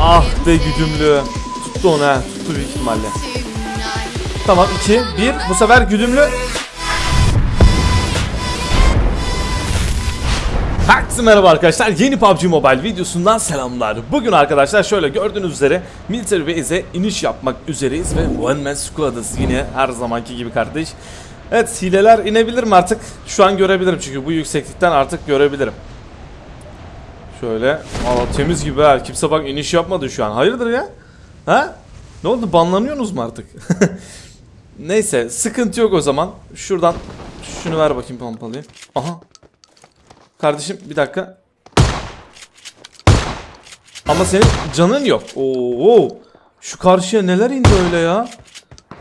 Ah be güdümlü. Tuttu onu ha. Tuttu büyük ihtimalle. Tamam 2 1 bu sefer güdümlü. Herkese merhaba arkadaşlar. Yeni PUBG Mobile videosundan selamlar. Bugün arkadaşlar şöyle gördüğünüz üzere Military Base'e iniş yapmak üzereyiz ve One Man Squad'ız yine her zamanki gibi kardeş. Evet hileler inebilir mi artık? Şu an görebilirim çünkü bu yükseklikten artık görebilirim. Şöyle Aa, temiz gibi ha. Kimse bak iniş yapmadı şu an. Hayırdır ya? Ha? Ne oldu? Banlanıyorsunuz mu artık? Neyse sıkıntı yok o zaman. Şuradan şunu ver bakayım pompalıyı. Aha. Kardeşim bir dakika. Ama senin canın yok. Oo. Şu karşıya neler indi öyle ya?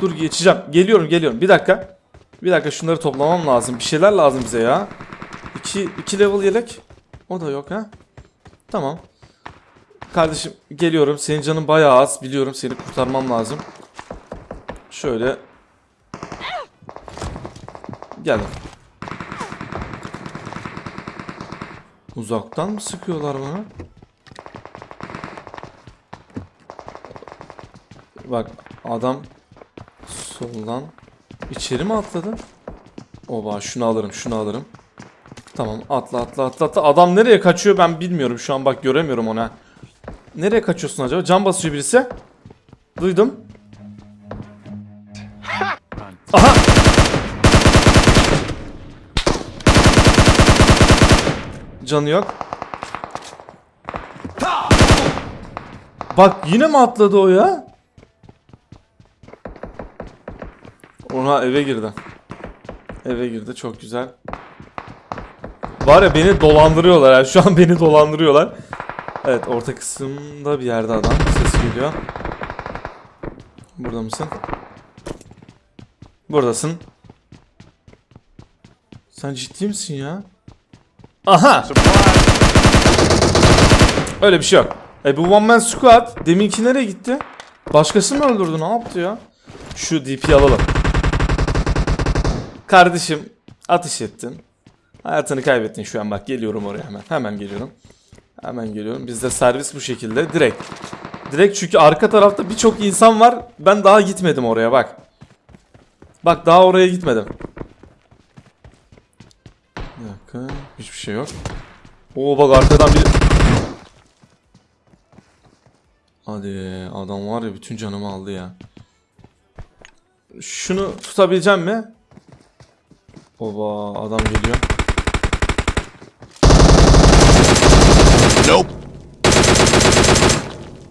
Dur geçeceğim. Geliyorum geliyorum. Bir dakika. Bir dakika şunları toplamam lazım. Bir şeyler lazım bize ya. 2 2 level yelek. O da yok ha. Tamam. Kardeşim geliyorum. Senin canın bayağı az. Biliyorum seni kurtarmam lazım. Şöyle. Geldim. Uzaktan mı sıkıyorlar bana? Bak adam soldan içeri mi atladı? Oba şunu alırım şunu alırım. Tamam atla atla atla atla. Adam nereye kaçıyor ben bilmiyorum şu an bak göremiyorum ona. Nereye kaçıyorsun acaba? Can basıyor birisi. Duydum. Aha! Canı yok. Bak yine mi atladı o ya? Ona eve girdi. Eve girdi çok güzel. Var ya beni dolandırıyorlar yani şu an beni dolandırıyorlar. Evet orta kısımda bir yerde adam ses geliyor. Burada mısın? Buradasın. Sen ciddi misin ya? Aha! Öyle bir şey yok. E bu one man squad deminki nereye gitti? Başkası mı öldürdü ne yaptı ya? Şu DP'yi alalım. Kardeşim atış ettin. Hayatını kaybettin şu an bak geliyorum oraya hemen. Hemen geliyorum. Hemen geliyorum. Bizde servis bu şekilde direkt. Direkt çünkü arka tarafta birçok insan var. Ben daha gitmedim oraya bak. Bak daha oraya gitmedim. Bir dakika. Hiçbir şey yok. Oo bak arkadan bir... Hadi adam var ya bütün canımı aldı ya. Şunu tutabileceğim mi? Oba adam geliyor. Nope.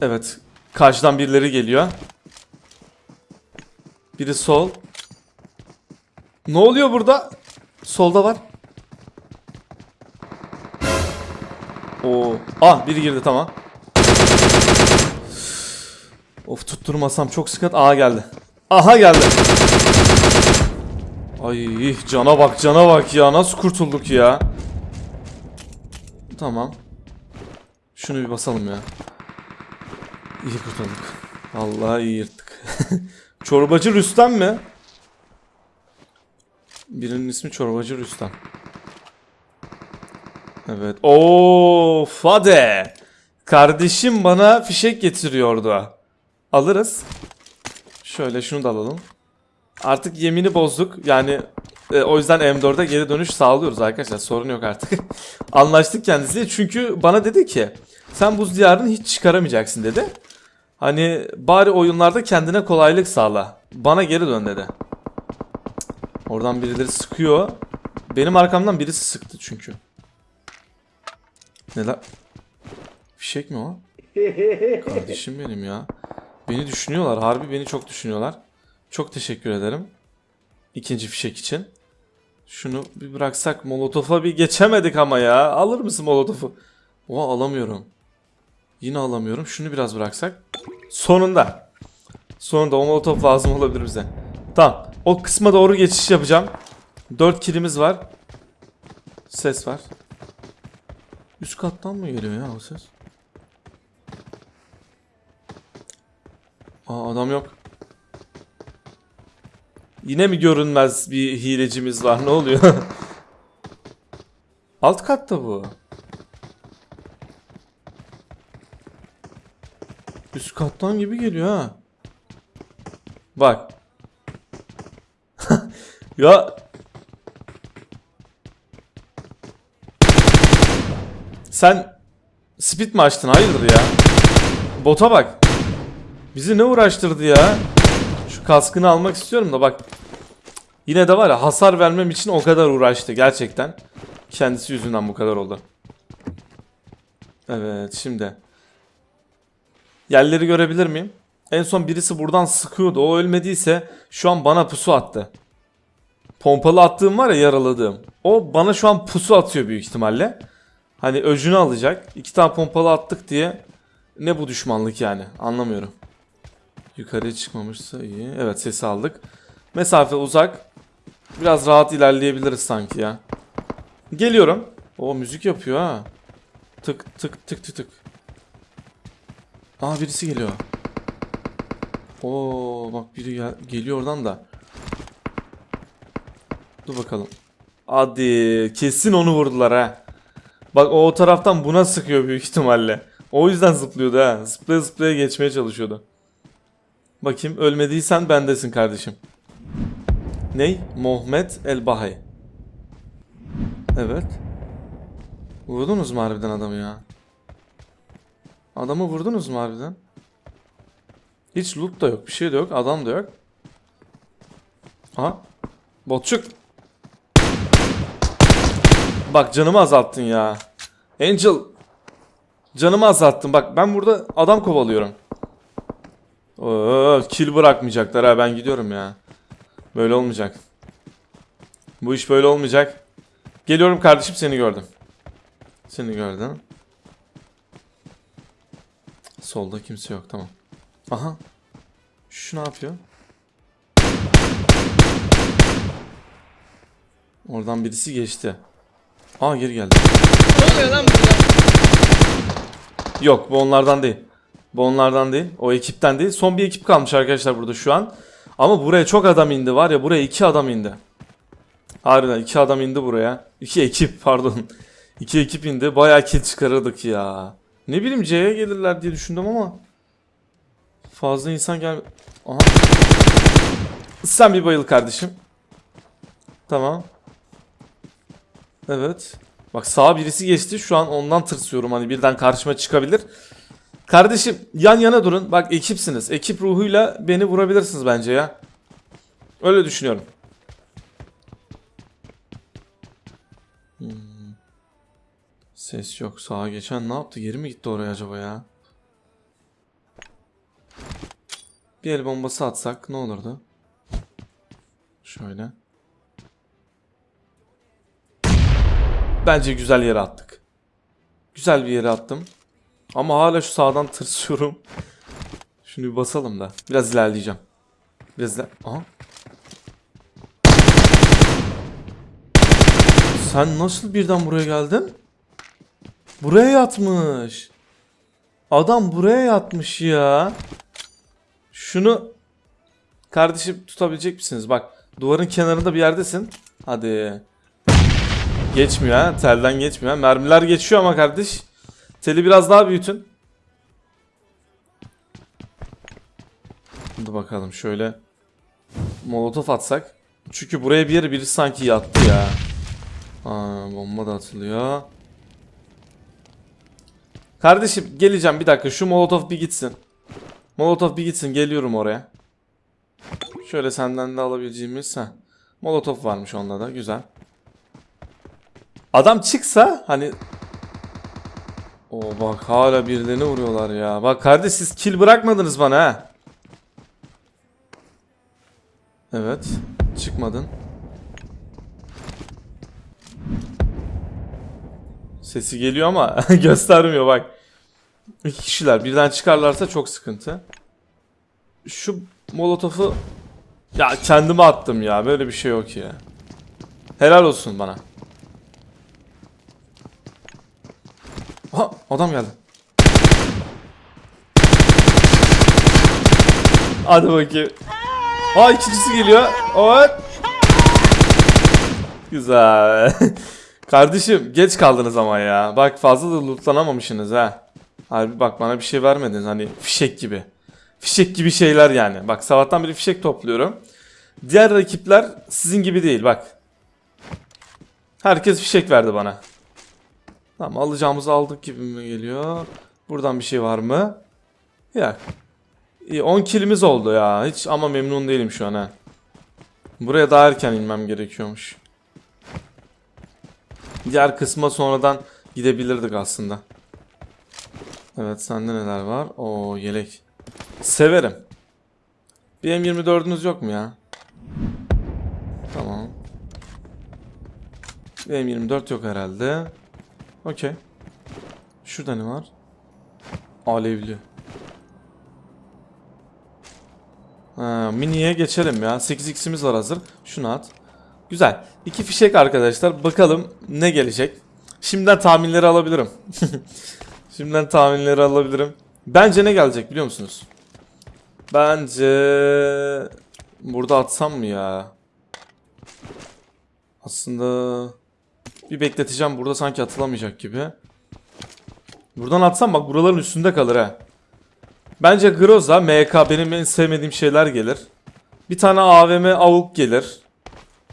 Evet. Karşıdan birileri geliyor. Biri sol. Ne oluyor burada? Solda var. Oo. Ah biri girdi tamam. Of tutturmasam çok sıkıntı. Aha geldi. Aha geldi. Ay cana bak cana bak ya. Nasıl kurtulduk ya? Tamam. Şunu bir basalım ya. İyi kurtulduk. Vallahi iyi yırttık. Çorbacı Rüstem mi? Birinin ismi Çorbacı Rüstem. Evet. Oo, Fade. Kardeşim bana fişek getiriyordu. Alırız. Şöyle şunu da alalım. Artık yemini bozduk. Yani e, o yüzden M4'e geri dönüş sağlıyoruz arkadaşlar. Sorun yok artık. Anlaştık kendisiyle. Çünkü bana dedi ki sen buz diyarını hiç çıkaramayacaksın dedi. Hani bari oyunlarda kendine kolaylık sağla. Bana geri dön dedi. Oradan birileri sıkıyor. Benim arkamdan birisi sıktı çünkü. Neler? Fişek mi o? Kardeşim benim ya. Beni düşünüyorlar. Harbi beni çok düşünüyorlar. Çok teşekkür ederim. İkinci fişek için. Şunu bir bıraksak molotofa bir geçemedik ama ya. Alır mısın molotofu? Oha alamıyorum. Yine alamıyorum. Şunu biraz bıraksak. Sonunda. Sonunda o molotof lazım olabilir bize. Tamam. O kısma doğru geçiş yapacağım. 4 kilimiz var. Ses var. Üst kattan mı geliyor ya o ses? Aa adam yok. Yine mi görünmez bir hilecimiz var? Ne oluyor? Alt katta bu. Üst kattan gibi geliyor ha. Bak. ya Sen speed mi açtın? Hayırdır ya? Bota bak. Bizi ne uğraştırdı ya? Şu kaskını almak istiyorum da bak. Yine de var ya hasar vermem için o kadar uğraştı gerçekten. Kendisi yüzünden bu kadar oldu. Evet şimdi. Yerleri görebilir miyim? En son birisi buradan sıkıyordu. O ölmediyse şu an bana pusu attı. Pompalı attığım var ya yaraladığım. O bana şu an pusu atıyor büyük ihtimalle. Hani öcünü alacak. İki tane pompalı attık diye ne bu düşmanlık yani anlamıyorum. Yukarıya çıkmamışsa iyi. Evet sesi aldık. Mesafe uzak. Biraz rahat ilerleyebiliriz sanki ya. Geliyorum. O müzik yapıyor ha. Tık tık tık tık tık. Aa birisi geliyor. Oo bak biri gel geliyor oradan da. Dur bakalım. Hadi kesin onu vurdular ha. Bak o taraftan buna sıkıyor büyük ihtimalle. O yüzden zıplıyordu ha. Zıplaya zıplaya geçmeye çalışıyordu. Bakayım ölmediysen bendesin kardeşim. Ney? Muhammed El Bahay. Evet. Vurdunuz mu harbiden adamı ya? Adamı vurdunuz mu harbiden? Hiç loot da yok, bir şey de yok, adam da yok. Aha. Botçuk. Bak canımı azalttın ya. Angel. Canımı azalttın. Bak ben burada adam kovalıyorum. Oo, kill bırakmayacaklar ha ben gidiyorum ya. Böyle olmayacak. Bu iş böyle olmayacak. Geliyorum kardeşim seni gördüm. Seni gördüm. Solda kimse yok tamam. Aha. Şu ne yapıyor? Oradan birisi geçti. Aa geri geldi. Ne oluyor lan burada? Yok bu onlardan değil. Bu onlardan değil. O ekipten değil. Son bir ekip kalmış arkadaşlar burada şu an. Ama buraya çok adam indi var ya buraya iki adam indi. Harbiden iki adam indi buraya. İki ekip pardon. İki ekip indi. Bayağı kill çıkarırdık ya. Ne bileyim C'ye gelirler diye düşündüm ama. Fazla insan gel... Aha. Sen bir bayıl kardeşim. Tamam. Evet. Bak sağa birisi geçti. Şu an ondan tırsıyorum. Hani birden karşıma çıkabilir. Kardeşim yan yana durun. Bak ekipsiniz. Ekip ruhuyla beni vurabilirsiniz bence ya. Öyle düşünüyorum. Hmm. Ses yok. Sağa geçen ne yaptı? Geri mi gitti oraya acaba ya? Bir el bombası atsak ne olurdu? Şöyle. Bence güzel yere attık. Güzel bir yere attım. Ama hala şu sağdan tırsıyorum. Şunu bir basalım da. Biraz ilerleyeceğim. Biraz iler... Aha. Sen nasıl birden buraya geldin? Buraya yatmış. Adam buraya yatmış ya. Şunu kardeşim tutabilecek misiniz? Bak duvarın kenarında bir yerdesin. Hadi. Geçmiyor ha. Telden geçmiyor. ha. Mermiler geçiyor ama kardeş. Teli biraz daha büyütün. Hadi bakalım şöyle. Molotof atsak. Çünkü buraya bir yere birisi sanki yattı ya. Aa, bomba da atılıyor. Kardeşim geleceğim bir dakika. Şu molotof bir gitsin. Molotof bir gitsin. Geliyorum oraya. Şöyle senden de alabileceğimiz. Heh. Molotof varmış onda da. Güzel. Adam çıksa hani O bak hala birilerini vuruyorlar ya. Bak kardeş siz kill bırakmadınız bana ha. Evet. Çıkmadın. Sesi geliyor ama göstermiyor bak. İki kişiler birden çıkarlarsa çok sıkıntı. Şu molotofu ya kendime attım ya. Böyle bir şey yok ya. Helal olsun bana. Ha adam geldi. Hadi bakayım. Ha ikincisi geliyor. Evet. Güzel. Kardeşim geç kaldınız ama ya. Bak fazla da lootlanamamışsınız ha. Harbi bak bana bir şey vermediniz hani fişek gibi. Fişek gibi şeyler yani. Bak sabahtan beri fişek topluyorum. Diğer rakipler sizin gibi değil bak. Herkes fişek verdi bana. Tamam alacağımızı aldık gibi mi geliyor? Buradan bir şey var mı? Yok. İyi 10 kilimiz oldu ya. Hiç ama memnun değilim şu an ha. Buraya daha erken inmem gerekiyormuş. Diğer kısma sonradan gidebilirdik aslında. Evet sende neler var? O yelek. Severim. Bir M24'ünüz yok mu ya? Tamam. Bir M24 yok herhalde. Okey. Şurada ne var? Alevli. Ha, mini'ye geçelim ya. 8x'imiz var hazır. Şunu at. Güzel. İki fişek arkadaşlar. Bakalım ne gelecek. Şimdiden tahminleri alabilirim. Şimdiden tahminleri alabilirim. Bence ne gelecek biliyor musunuz? Bence burada atsam mı ya? Aslında bir bekleteceğim. Burada sanki atılamayacak gibi. Buradan atsam bak buraların üstünde kalır ha. Bence Groza, MK benim en sevmediğim şeyler gelir. Bir tane AVM avuk gelir.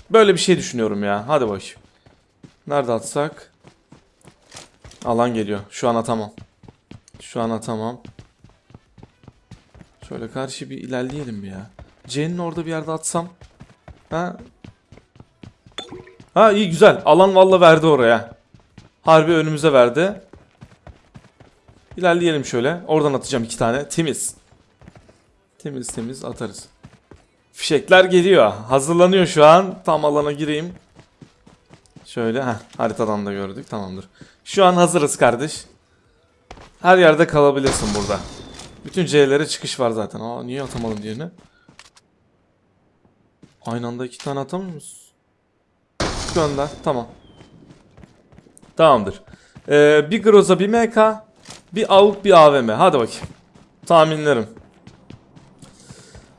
Böyle bir şey düşünüyorum ya. Hadi bakayım. Nerede atsak? Alan geliyor. Şu an atamam. Şu an atamam. Şöyle karşı bir ilerleyelim bir ya. C'nin orada bir yerde atsam. Ha? Ha iyi güzel. Alan valla verdi oraya. Harbi önümüze verdi. İlerleyelim şöyle. Oradan atacağım iki tane. Temiz. Temiz temiz atarız. Fişekler geliyor. Hazırlanıyor şu an. Tam alana gireyim. Şöyle heh, haritadan da gördük. Tamamdır. Şu an hazırız kardeş. Her yerde kalabilirsin burada. Bütün C'lere çıkış var zaten. Aa niye atamadım diğerini? Aynı anda iki tane atamıyor musun? Gönder. Tamam. Tamamdır. Ee, bir Groza bir MK. Bir AUK bir AVM. Hadi bakayım. Tahminlerim.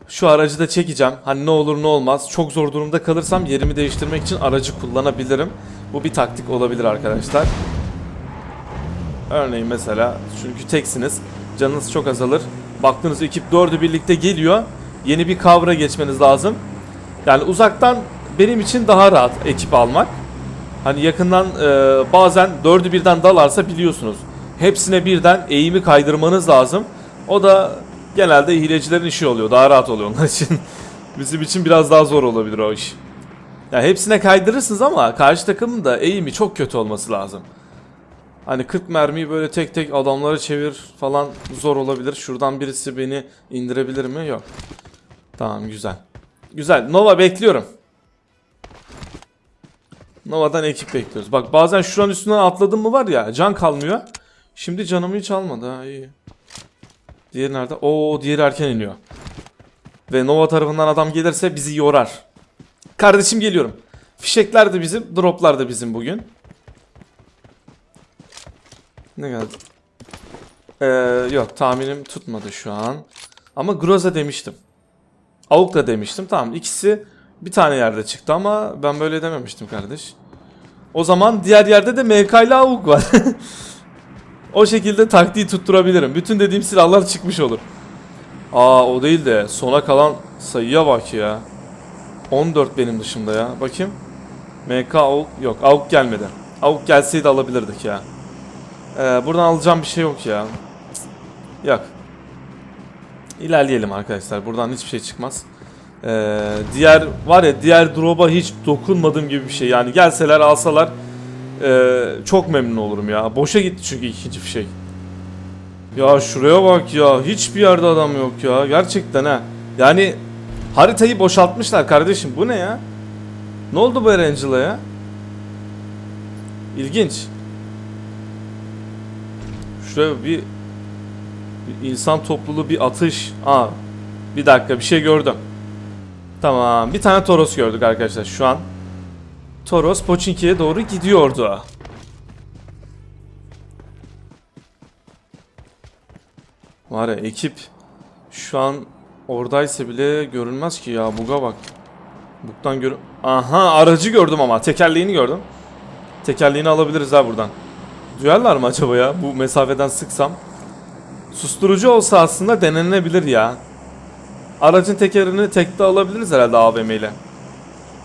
Şu aracı da çekeceğim. Hani ne olur ne olmaz. Çok zor durumda kalırsam yerimi değiştirmek için aracı kullanabilirim. Bu bir taktik olabilir arkadaşlar. Örneğin mesela çünkü teksiniz. Canınız çok azalır. Baktığınız ekip dördü birlikte geliyor. Yeni bir kavra geçmeniz lazım. Yani uzaktan benim için daha rahat ekip almak. Hani yakından e, bazen dördü birden dalarsa biliyorsunuz. Hepsine birden eğimi kaydırmanız lazım. O da genelde hilecilerin işi oluyor. Daha rahat oluyor onlar için. Bizim için biraz daha zor olabilir o iş. Yani hepsine kaydırırsınız ama karşı takımın da eğimi çok kötü olması lazım. Hani 40 mermiyi böyle tek tek adamlara çevir falan zor olabilir. Şuradan birisi beni indirebilir mi? Yok. Tamam güzel. Güzel. Nova bekliyorum. Nova'dan ekip bekliyoruz. Bak bazen şuranın üstünden atladım mı var ya can kalmıyor. Şimdi canımı hiç almadı ha iyi. Diğeri nerede? Oo diğeri erken iniyor. Ve Nova tarafından adam gelirse bizi yorar. Kardeşim geliyorum. Fişekler de bizim, droplar da bizim bugün. Ne geldi? Ee, yok tahminim tutmadı şu an. Ama Groza demiştim. Avuk da demiştim. Tamam ikisi bir tane yerde çıktı ama ben böyle dememiştim kardeş. O zaman diğer yerde de MK ile Avuk var. o şekilde taktiği tutturabilirim. Bütün dediğim silahlar çıkmış olur. Aa o değil de sona kalan sayıya bak ya. 14 benim dışımda ya. Bakayım. MK Avuk yok. Avuk gelmedi. Avuk gelseydi alabilirdik ya. Ee, buradan alacağım bir şey yok ya. Yok. İlerleyelim arkadaşlar. Buradan hiçbir şey çıkmaz. Ee, diğer var ya diğer drop'a hiç dokunmadığım gibi bir şey. Yani gelseler alsalar ee, çok memnun olurum ya. Boşa gitti çünkü ikinci fişek. Ya şuraya bak ya. Hiçbir yerde adam yok ya. Gerçekten ha. Yani haritayı boşaltmışlar kardeşim. Bu ne ya? Ne oldu bu Erangel'a İlginç. Şuraya bir, bir insan topluluğu bir atış. Aa, bir dakika bir şey gördüm. Tamam bir tane Toros gördük arkadaşlar şu an. Toros Pochinki'ye doğru gidiyordu. Var ya ekip şu an oradaysa bile görünmez ki ya buga bak. Buktan gör... Aha aracı gördüm ama tekerleğini gördüm. Tekerleğini alabiliriz ha buradan. Duyarlar mı acaba ya bu mesafeden sıksam? Susturucu olsa aslında denenebilir ya. Aracın tekerini tekte alabiliriz herhalde AVM ile.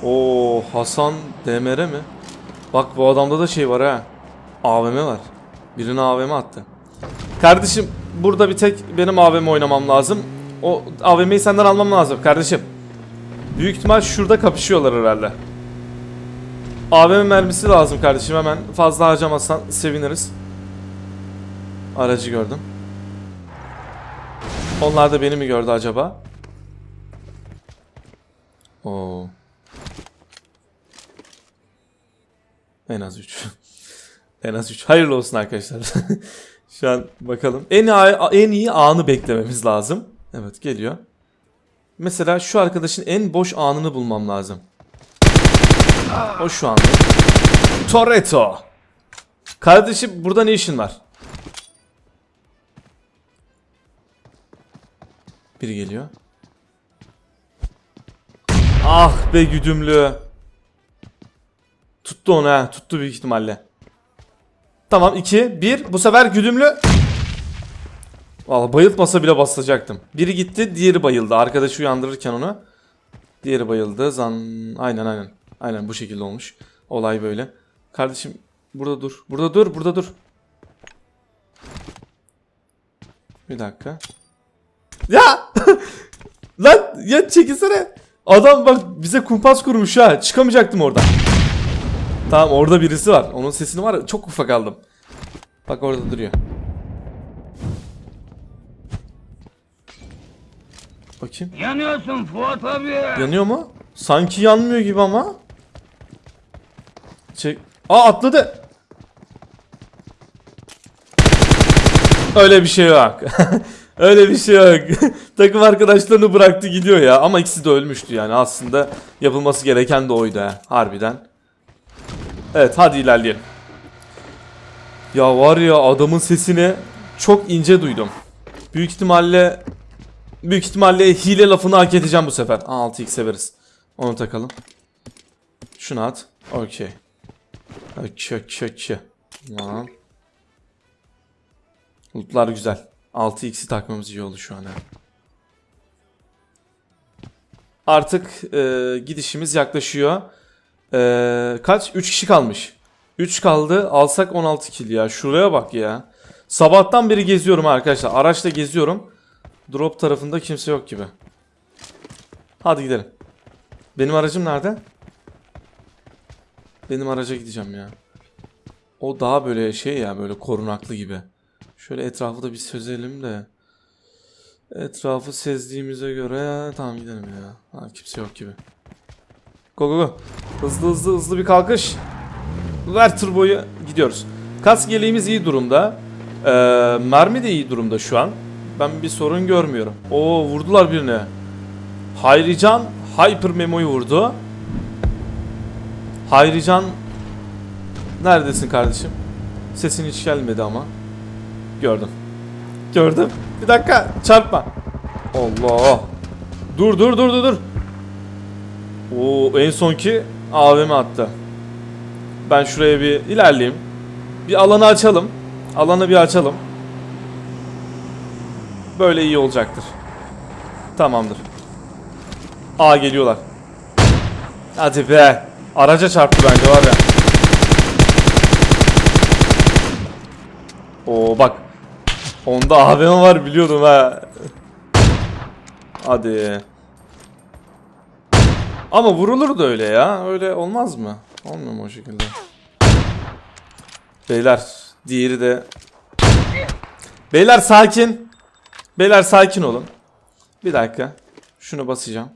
Oo Hasan DMR mi? Bak bu adamda da şey var ha. AVM var. Birine AVM attı. Kardeşim burada bir tek benim AVM oynamam lazım. O AVM'yi senden almam lazım kardeşim. Büyük ihtimal şurada kapışıyorlar herhalde. AVM mermisi lazım kardeşim hemen. Fazla harcamazsan seviniriz. Aracı gördüm. Onlar da beni mi gördü acaba? Oo. En az 3. en az 3. Hayırlı olsun arkadaşlar. Şu an bakalım. En en iyi anı beklememiz lazım. Evet geliyor. Mesela şu arkadaşın en boş anını bulmam lazım. O şu anda. Toretto. Kardeşim burada ne işin var? Biri geliyor. Ah be güdümlü. Tuttu onu ha. Tuttu büyük ihtimalle. Tamam 2 1 bu sefer güdümlü. Valla bayıltmasa bile basacaktım. Biri gitti, diğeri bayıldı. Arkadaşı uyandırırken onu. Diğeri bayıldı. Zan aynen aynen. Aynen bu şekilde olmuş. Olay böyle. Kardeşim burada dur. Burada dur, burada dur. Bir dakika. Ya! Lan ya çekilsene. Adam bak bize kumpas kurmuş ha. Çıkamayacaktım oradan. Tamam orada birisi var. Onun sesini var ya çok ufak aldım. Bak orada duruyor. Bakayım. Yanıyorsun Fuat abi. Yanıyor mu? Sanki yanmıyor gibi ama. Çek. Aa atladı. Öyle bir şey yok. Öyle bir şey yok. Takım arkadaşlarını bıraktı gidiyor ya. Ama ikisi de ölmüştü yani. Aslında yapılması gereken de oydu ha. Harbiden. Evet hadi ilerleyelim. Ya var ya adamın sesini çok ince duydum. Büyük ihtimalle büyük ihtimalle hile lafını hak edeceğim bu sefer. Aa, 6x severiz. Onu takalım. Şunu at. Okey. Okey okey okey. Tamam. Lootlar güzel. 6x'i takmamız iyi oldu şu an. Artık e, gidişimiz yaklaşıyor. E, kaç? 3 kişi kalmış. 3 kaldı. Alsak 16 kill ya. Şuraya bak ya. Sabahtan beri geziyorum arkadaşlar. Araçla geziyorum. Drop tarafında kimse yok gibi. Hadi gidelim. Benim aracım nerede? Benim araca gideceğim ya. O daha böyle şey ya böyle korunaklı gibi. Şöyle etrafı da bir sözelim de. Etrafı sezdiğimize göre tamam gidelim ya. Ha, kimse yok gibi. Go go go. Hızlı hızlı hızlı bir kalkış. Ver turboyu gidiyoruz. Kask yeleğimiz iyi durumda. Ee, mermi de iyi durumda şu an. Ben bir sorun görmüyorum. Oo vurdular birine. Hayrican Hyper Memo'yu vurdu. Hayrican neredesin kardeşim? Sesin hiç gelmedi ama. Gördüm. Gördüm. Bir dakika çarpma. Allah. Dur dur dur dur dur. Oo en sonki AVM attı. Ben şuraya bir ilerleyeyim. Bir alanı açalım. Alanı bir açalım. Böyle iyi olacaktır. Tamamdır. A geliyorlar. Hadi be. Araca çarptı bence var ya. Oo bak. Onda AVM var biliyordum ha. Hadi. Ama vurulur da öyle ya. Öyle olmaz mı? Olmuyor mu o şekilde? Beyler. Diğeri de. Beyler sakin. Beyler sakin olun. Bir dakika. Şunu basacağım.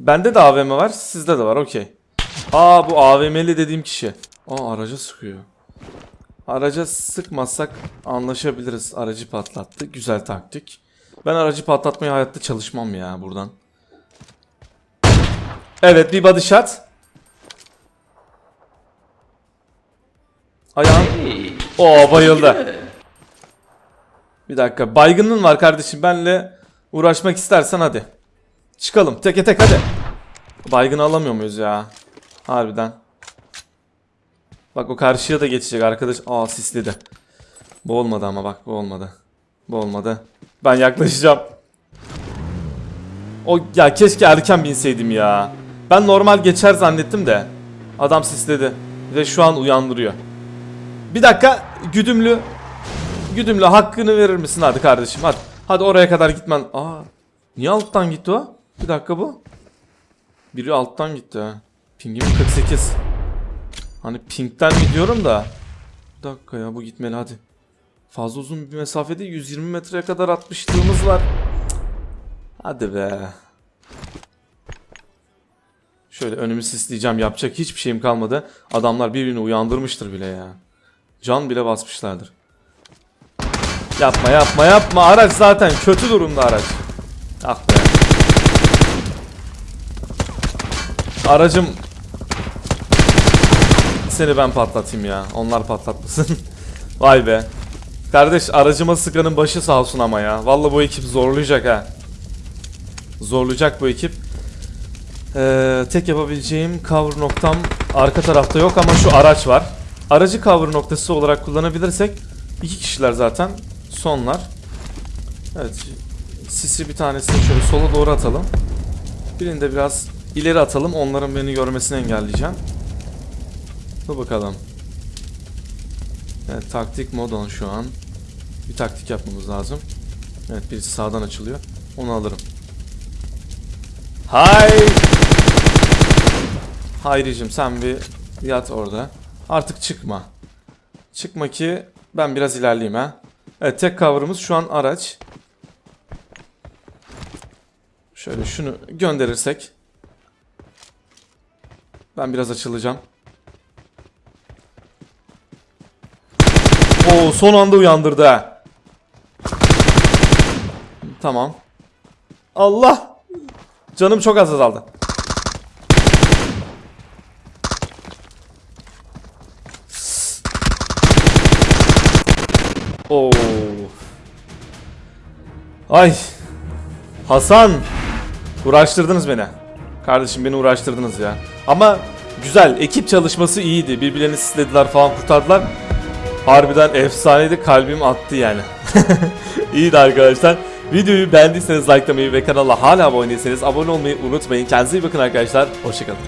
Bende de AVM var. Sizde de var. Okey. Aa bu AVM'li dediğim kişi. Aa araca sıkıyor. Araca sıkmazsak anlaşabiliriz. Aracı patlattı. Güzel taktik. Ben aracı patlatmaya hayatta çalışmam ya buradan. Evet bir body shot. Ayağım. Oo bayıldı. Bir dakika. Baygının var kardeşim. Benle uğraşmak istersen hadi. Çıkalım. Teke tek hadi. Baygını alamıyor muyuz ya? Harbiden. Bak o karşıya da geçecek arkadaş. Aa sisledi. Bu olmadı ama bak bu olmadı. Bu olmadı. Ben yaklaşacağım. O ya keşke erken binseydim ya. Ben normal geçer zannettim de. Adam sisledi. Ve şu an uyandırıyor. Bir dakika güdümlü. Güdümlü hakkını verir misin hadi kardeşim hadi. Hadi oraya kadar gitmen. Aa niye alttan gitti o? Bir dakika bu. Biri alttan gitti ha. Pingim 48. Hani pingten mi diyorum da. Bir dakika ya bu gitmeli hadi. Fazla uzun bir mesafede 120 metreye kadar atmışlığımız var. Hadi be. Şöyle önümü sisleyeceğim. Yapacak hiçbir şeyim kalmadı. Adamlar birbirini uyandırmıştır bile ya. Can bile basmışlardır. Yapma yapma yapma. Araç zaten kötü durumda araç. Ah be. Aracım seni ben patlatayım ya. Onlar patlatmasın. Vay be. Kardeş aracıma sıkanın başı sağ olsun ama ya. Vallahi bu ekip zorlayacak ha. Zorlayacak bu ekip. Ee, tek yapabileceğim cover noktam arka tarafta yok ama şu araç var. Aracı cover noktası olarak kullanabilirsek iki kişiler zaten sonlar. Evet. Sisi bir tanesini şöyle sola doğru atalım. Birini de biraz ileri atalım. Onların beni görmesini engelleyeceğim. Dur bakalım. Evet taktik mod on şu an. Bir taktik yapmamız lazım. Evet birisi sağdan açılıyor. Onu alırım. Hay! Hayricim sen bir yat orada. Artık çıkma. Çıkma ki ben biraz ilerleyeyim ha. Evet tek cover'ımız şu an araç. Şöyle şunu gönderirsek. Ben biraz açılacağım. Oo son anda uyandırdı. Tamam. Allah! Canım çok az azaldı. Oo. Ay. Hasan. Uğraştırdınız beni. Kardeşim beni uğraştırdınız ya. Ama güzel. Ekip çalışması iyiydi. Birbirlerini sislediler falan kurtardılar. Harbiden efsaneydi. Kalbim attı yani. İyiydi arkadaşlar. Videoyu beğendiyseniz likelamayı ve kanala hala abone değilseniz abone olmayı unutmayın. Kendinize iyi bakın arkadaşlar. Hoşçakalın.